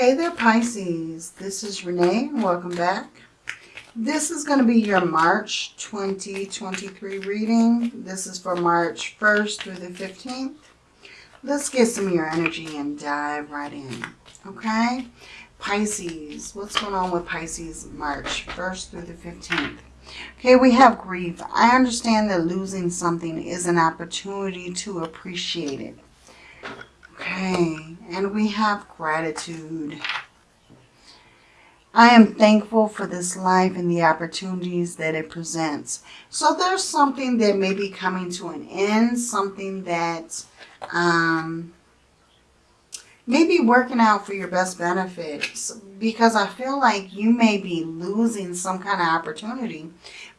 Hey there, Pisces. This is Renee, welcome back. This is going to be your March 2023 reading. This is for March 1st through the 15th. Let's get some of your energy and dive right in. Okay? Pisces. What's going on with Pisces March 1st through the 15th? Okay, we have grief. I understand that losing something is an opportunity to appreciate it. Okay, and we have gratitude. I am thankful for this life and the opportunities that it presents. So there's something that may be coming to an end, something that um, may be working out for your best benefits because I feel like you may be losing some kind of opportunity.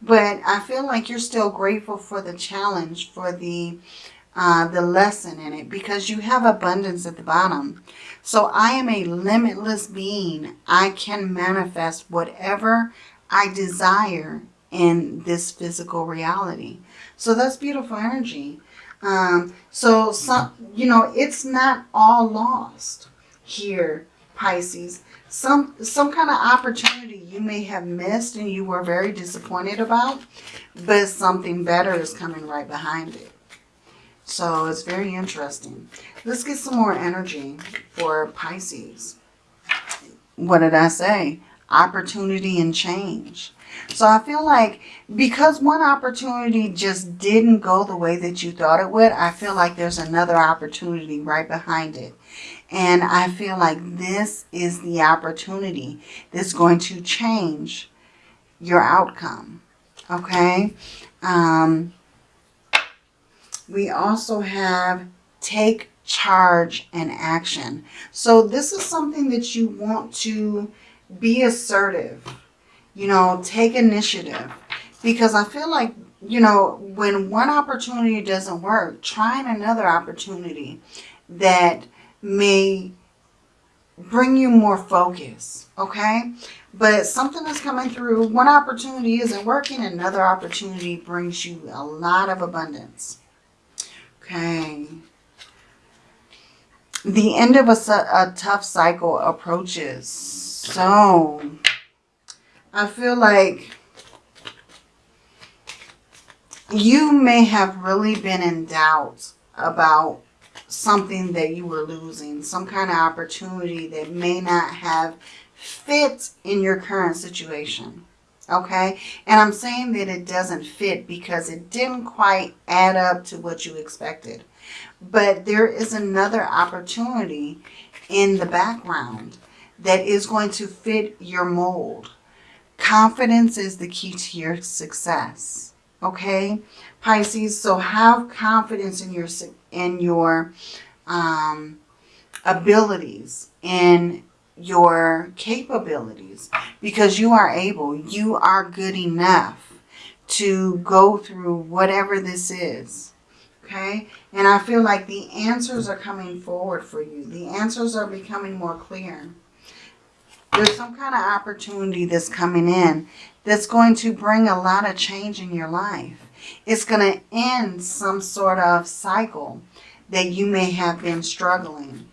But I feel like you're still grateful for the challenge, for the uh, the lesson in it because you have abundance at the bottom. So I am a limitless being. I can manifest whatever I desire in this physical reality. So that's beautiful energy. Um, so, some, you know, it's not all lost here, Pisces. Some, some kind of opportunity you may have missed and you were very disappointed about, but something better is coming right behind it. So it's very interesting. Let's get some more energy for Pisces. What did I say? Opportunity and change. So I feel like because one opportunity just didn't go the way that you thought it would, I feel like there's another opportunity right behind it. And I feel like this is the opportunity that's going to change your outcome. Okay? Um, we also have take charge and action. So this is something that you want to be assertive, you know, take initiative. Because I feel like, you know, when one opportunity doesn't work, trying another opportunity that may bring you more focus, okay? But something that's coming through. One opportunity isn't working, another opportunity brings you a lot of abundance. Okay. The end of a, a tough cycle approaches. So, I feel like you may have really been in doubt about something that you were losing. Some kind of opportunity that may not have fit in your current situation okay? And I'm saying that it doesn't fit because it didn't quite add up to what you expected. But there is another opportunity in the background that is going to fit your mold. Confidence is the key to your success, okay? Pisces, so have confidence in your, in your um, abilities, in your capabilities because you are able, you are good enough to go through whatever this is. Okay? And I feel like the answers are coming forward for you. The answers are becoming more clear. There's some kind of opportunity that's coming in that's going to bring a lot of change in your life. It's going to end some sort of cycle that you may have been struggling.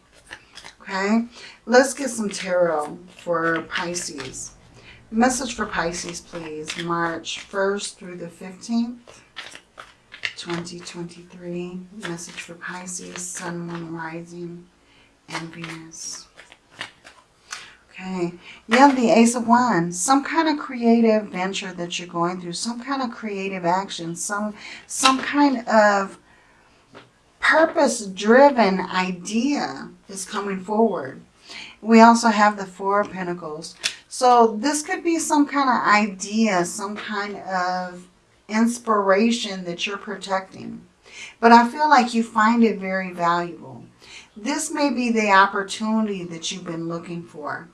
Okay? Let's get some tarot for Pisces. Message for Pisces, please. March 1st through the 15th, 2023. Message for Pisces, Sun, Moon, Rising, and Venus. Okay. Yeah, the Ace of Wands. Some kind of creative venture that you're going through. Some kind of creative action. Some, some kind of purpose-driven idea is coming forward. We also have the Four of Pentacles. So this could be some kind of idea, some kind of inspiration that you're protecting. But I feel like you find it very valuable. This may be the opportunity that you've been looking for.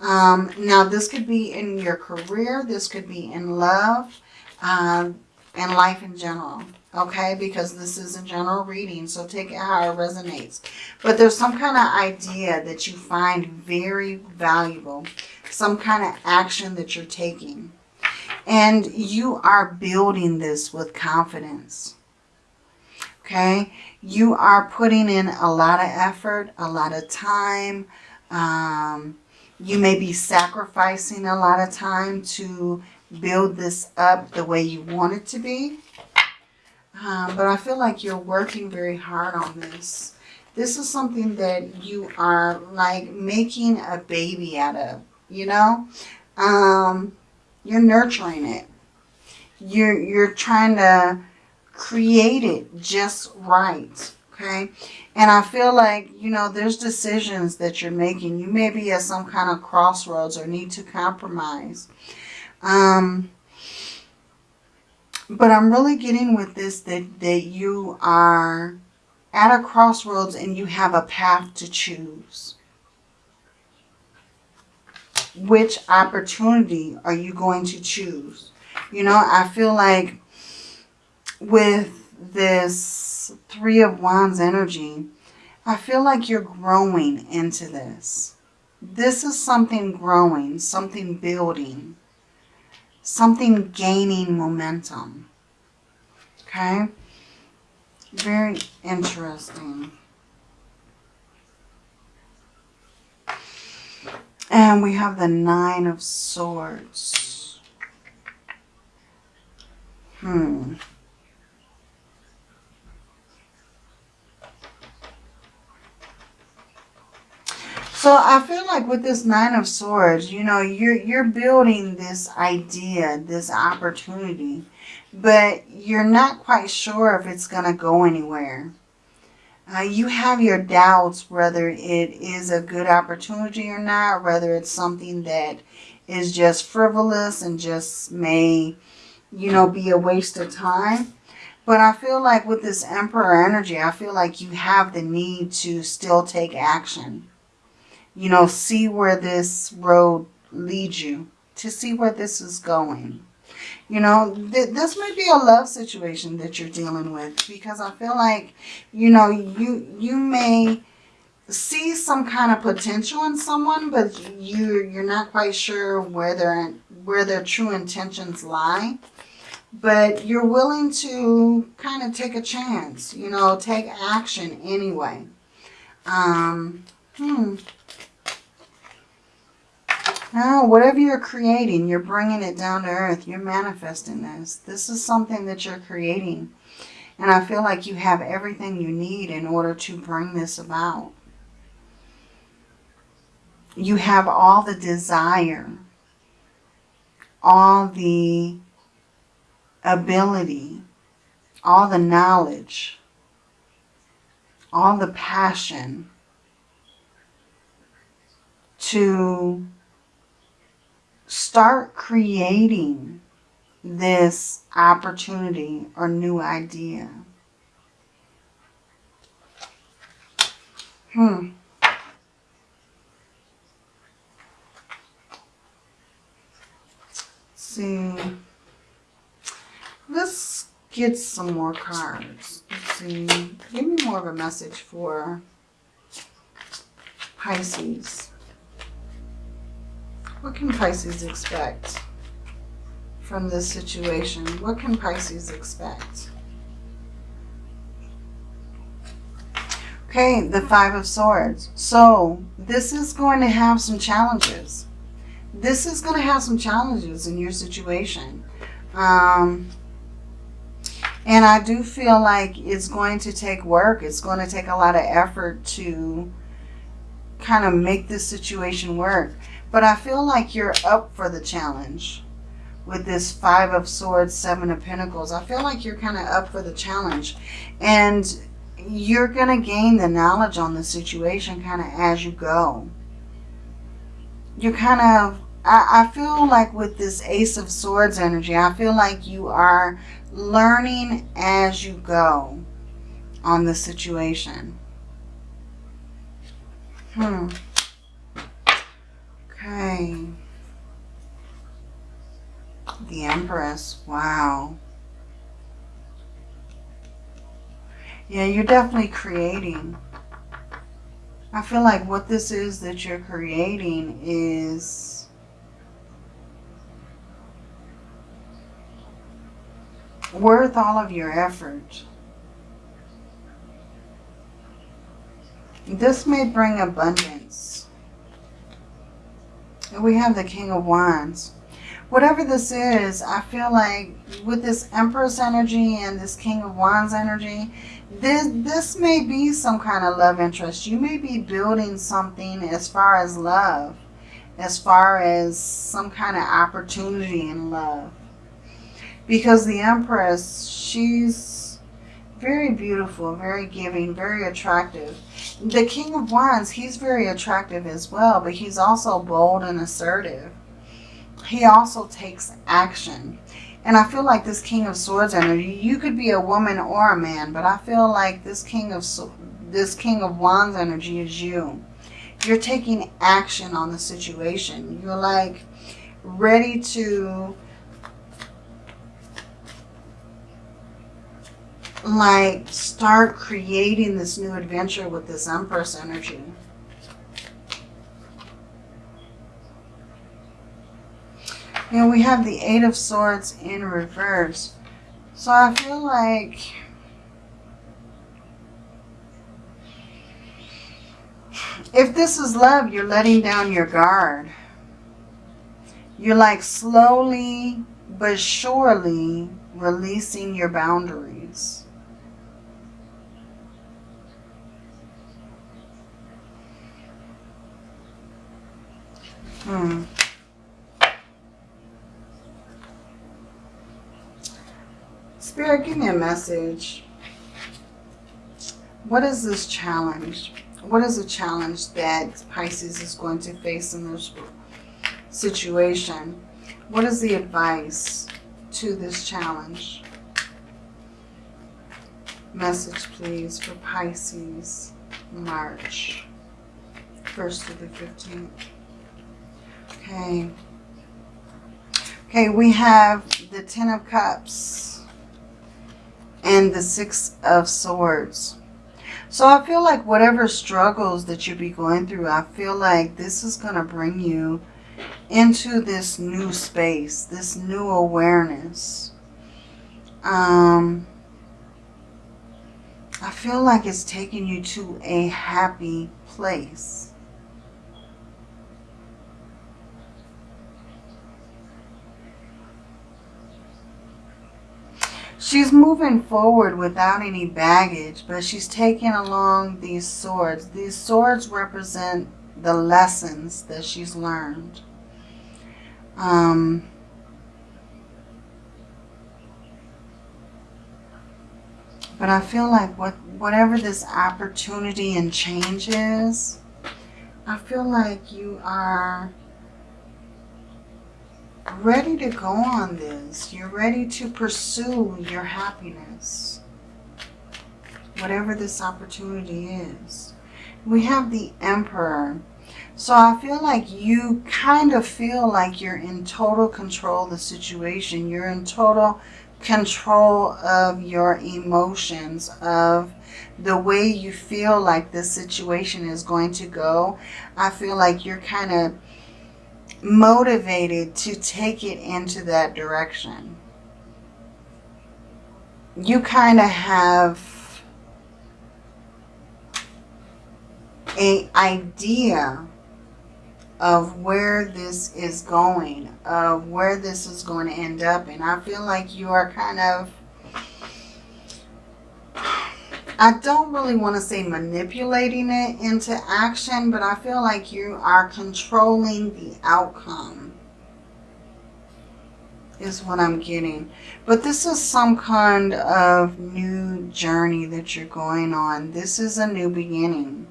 Um, now, this could be in your career. This could be in love um, and life in general okay? Because this is a general reading, so take it how it resonates. But there's some kind of idea that you find very valuable, some kind of action that you're taking. And you are building this with confidence, okay? You are putting in a lot of effort, a lot of time, Um, you may be sacrificing a lot of time to build this up the way you want it to be. Um, but I feel like you're working very hard on this. This is something that you are like making a baby out of, you know? Um, you're nurturing it. You're, you're trying to create it just right, okay? And I feel like, you know, there's decisions that you're making. You may be at some kind of crossroads or need to compromise. Um, but I'm really getting with this that, that you are at a crossroads and you have a path to choose. Which opportunity are you going to choose? You know, I feel like with this Three of Wands energy, I feel like you're growing into this. This is something growing, something building, something gaining momentum. Okay? Very interesting. And we have the Nine of Swords. Hmm. So I feel like with this Nine of Swords, you know, you're, you're building this idea, this opportunity but you're not quite sure if it's going to go anywhere. Uh, you have your doubts whether it is a good opportunity or not, whether it's something that is just frivolous and just may, you know, be a waste of time. But I feel like with this Emperor energy, I feel like you have the need to still take action. You know, see where this road leads you, to see where this is going. You know, th this may be a love situation that you're dealing with because I feel like, you know, you you may see some kind of potential in someone, but you you're not quite sure where their where their true intentions lie. But you're willing to kind of take a chance, you know, take action anyway. Um, hmm. No, whatever you're creating, you're bringing it down to earth. You're manifesting this. This is something that you're creating. And I feel like you have everything you need in order to bring this about. You have all the desire, all the ability, all the knowledge, all the passion to start creating this opportunity or new idea. Hmm. see. Let's get some more cards. Let's see. Give me more of a message for Pisces. Can Pisces expect from this situation? What can Pisces expect? Okay, the Five of Swords. So this is going to have some challenges. This is going to have some challenges in your situation. Um, and I do feel like it's going to take work. It's going to take a lot of effort to kind of make this situation work. But I feel like you're up for the challenge with this Five of Swords, Seven of Pentacles. I feel like you're kind of up for the challenge. And you're going to gain the knowledge on the situation kind of as you go. You're kind of, I, I feel like with this Ace of Swords energy, I feel like you are learning as you go on the situation. Hmm. Okay. The Empress. Wow. Yeah, you're definitely creating. I feel like what this is that you're creating is worth all of your effort. This may bring abundance we have the King of Wands. Whatever this is, I feel like with this Empress energy and this King of Wands energy, this, this may be some kind of love interest. You may be building something as far as love, as far as some kind of opportunity in love. Because the Empress, she's very beautiful, very giving, very attractive. The King of Wands, he's very attractive as well, but he's also bold and assertive. He also takes action. And I feel like this King of Swords energy, you could be a woman or a man, but I feel like this King of this King of Wands energy is you. You're taking action on the situation. You're like ready to like start creating this new adventure with this Empress energy. And we have the Eight of Swords in reverse. So I feel like if this is love, you're letting down your guard. You're like slowly but surely releasing your boundaries. Hmm. Spirit, give me a message. What is this challenge? What is the challenge that Pisces is going to face in this situation? What is the advice to this challenge? Message, please, for Pisces, March 1st to the 15th. Okay. Okay, we have the Ten of Cups and the Six of Swords. So I feel like whatever struggles that you be going through, I feel like this is going to bring you into this new space, this new awareness. Um, I feel like it's taking you to a happy place. She's moving forward without any baggage, but she's taking along these swords. These swords represent the lessons that she's learned. Um, but I feel like what whatever this opportunity and change is, I feel like you are ready to go on this. You're ready to pursue your happiness. Whatever this opportunity is. We have the Emperor. So I feel like you kind of feel like you're in total control of the situation. You're in total control of your emotions, of the way you feel like this situation is going to go. I feel like you're kind of motivated to take it into that direction. You kind of have a idea of where this is going, of where this is going to end up. And I feel like you are kind of I don't really want to say manipulating it into action, but I feel like you are controlling the outcome is what I'm getting. But this is some kind of new journey that you're going on. This is a new beginning.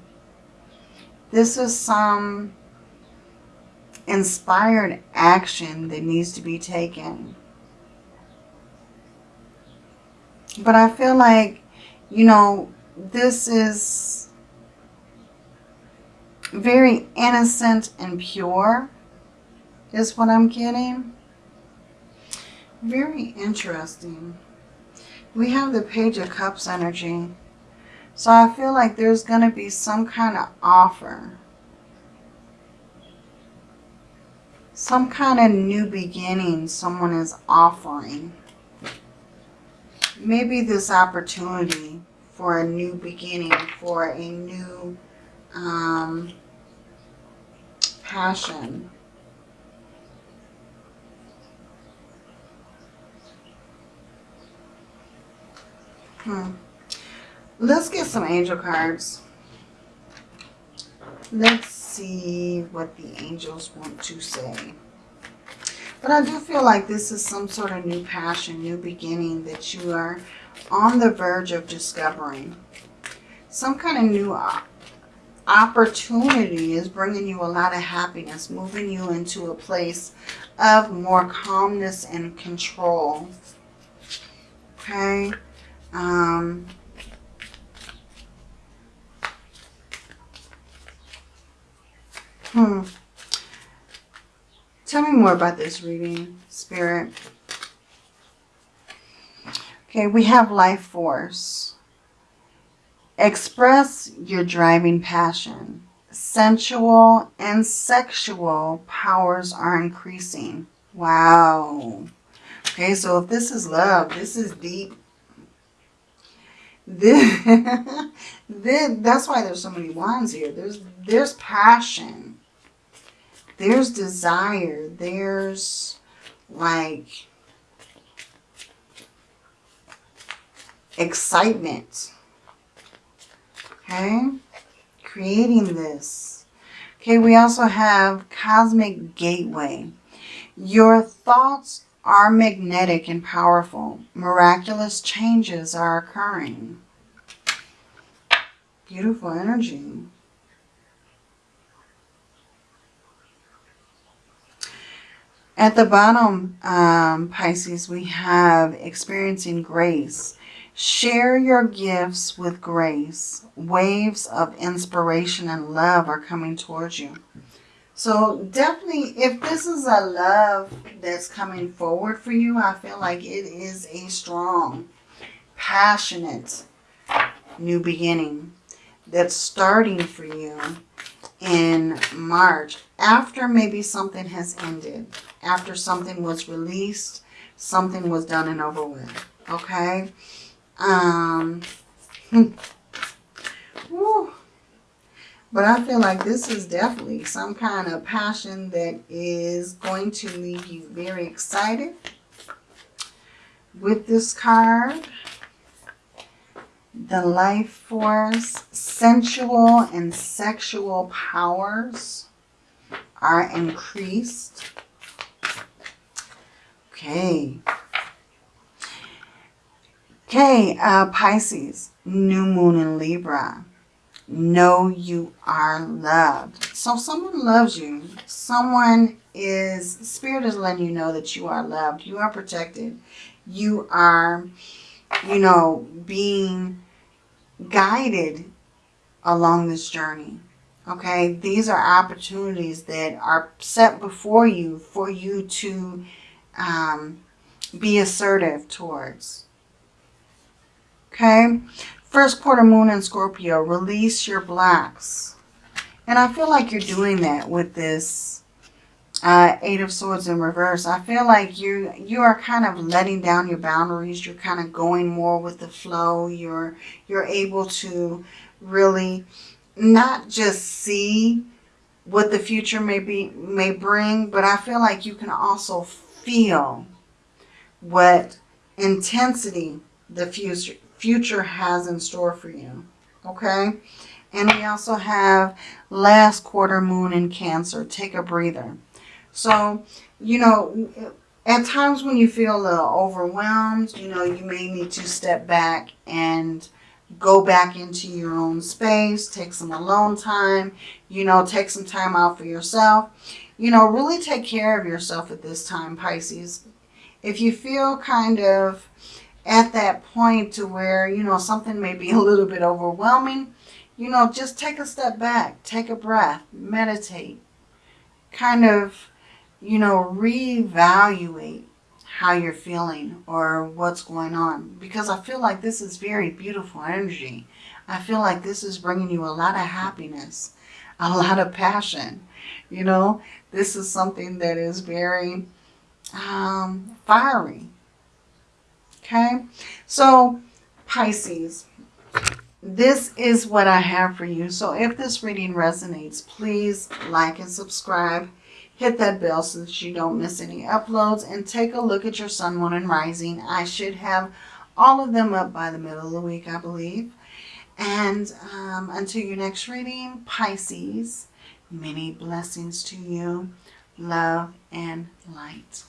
This is some inspired action that needs to be taken. But I feel like you know, this is very innocent and pure is what I'm getting. Very interesting. We have the Page of Cups energy. So I feel like there's going to be some kind of offer. Some kind of new beginning someone is offering maybe this opportunity for a new beginning, for a new um, passion. Hmm. Let's get some angel cards. Let's see what the angels want to say. But I do feel like this is some sort of new passion, new beginning that you are on the verge of discovering. Some kind of new opportunity is bringing you a lot of happiness, moving you into a place of more calmness and control. Okay. Um, hmm. Tell me more about this reading, Spirit. Okay, we have life force. Express your driving passion. Sensual and sexual powers are increasing. Wow. Okay, so if this is love, this is deep. This, this, that's why there's so many wands here. There's, there's passion. There's desire. There's like excitement. Okay. Creating this. Okay, we also have Cosmic Gateway. Your thoughts are magnetic and powerful. Miraculous changes are occurring. Beautiful energy. At the bottom, um, Pisces, we have experiencing grace. Share your gifts with grace. Waves of inspiration and love are coming towards you. So definitely, if this is a love that's coming forward for you, I feel like it is a strong, passionate new beginning that's starting for you in March after maybe something has ended, after something was released, something was done and over with. Okay? Um, But I feel like this is definitely some kind of passion that is going to leave you very excited with this card. The life force, sensual and sexual powers are increased. Okay. Okay, uh, Pisces, new moon in Libra know you are loved. So someone loves you. Someone is, Spirit is letting you know that you are loved. You are protected. You are, you know, being guided along this journey. Okay, these are opportunities that are set before you for you to um, be assertive towards. Okay, First quarter moon in Scorpio, release your blocks. And I feel like you're doing that with this uh, Eight of Swords in reverse. I feel like you you are kind of letting down your boundaries. You're kind of going more with the flow. You're you're able to really not just see what the future may be may bring, but I feel like you can also feel what intensity the future future has in store for you. Okay? And we also have last quarter moon in Cancer. Take a breather. So, you know, at times when you feel a little overwhelmed, you know, you may need to step back and go back into your own space, take some alone time, you know, take some time out for yourself. You know, really take care of yourself at this time, Pisces. If you feel kind of at that point to where, you know, something may be a little bit overwhelming, you know, just take a step back, take a breath, meditate, kind of, you know, reevaluate how you're feeling or what's going on. Because I feel like this is very beautiful energy. I feel like this is bringing you a lot of happiness, a lot of passion. You know, this is something that is very um, fiery. Okay, so Pisces, this is what I have for you. So if this reading resonates, please like and subscribe. Hit that bell so that you don't miss any uploads and take a look at your sun, moon, and rising. I should have all of them up by the middle of the week, I believe. And um, until your next reading, Pisces, many blessings to you, love and light.